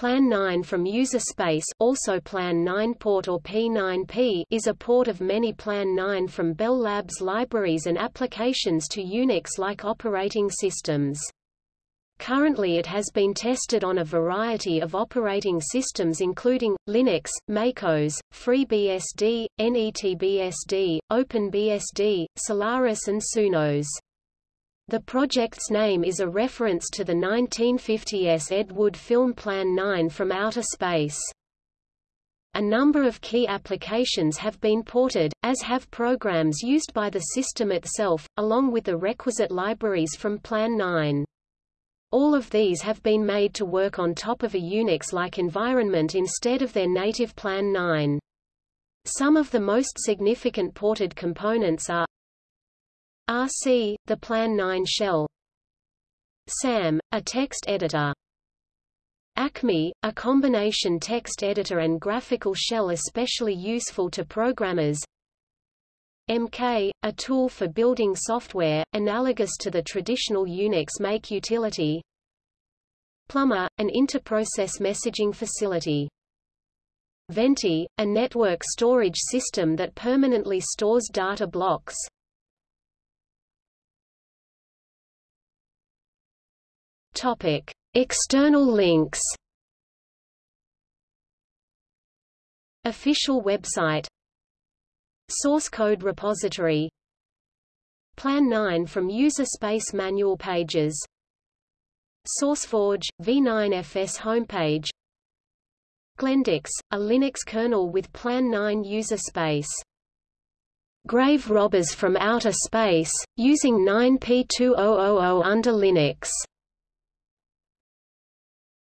Plan 9 from user space also Plan 9 port or P9P is a port of many Plan 9 from Bell Labs libraries and applications to Unix-like operating systems. Currently it has been tested on a variety of operating systems including, Linux, MacOS, FreeBSD, NetBSD, OpenBSD, Solaris and Sunos. The project's name is a reference to the 1950s Ed Wood film Plan 9 from Outer Space. A number of key applications have been ported, as have programs used by the system itself, along with the requisite libraries from Plan 9. All of these have been made to work on top of a Unix-like environment instead of their native Plan 9. Some of the most significant ported components are RC, the Plan 9 shell. SAM, a text editor. Acme, a combination text editor and graphical shell especially useful to programmers. MK, a tool for building software, analogous to the traditional Unix make utility. Plumber, an interprocess messaging facility. Venti, a network storage system that permanently stores data blocks Topic: External links. Official website. Source code repository. Plan 9 from user space manual pages. SourceForge V9FS homepage. Glendix, a Linux kernel with Plan 9 user space. Grave robbers from outer space, using 9P2000 under Linux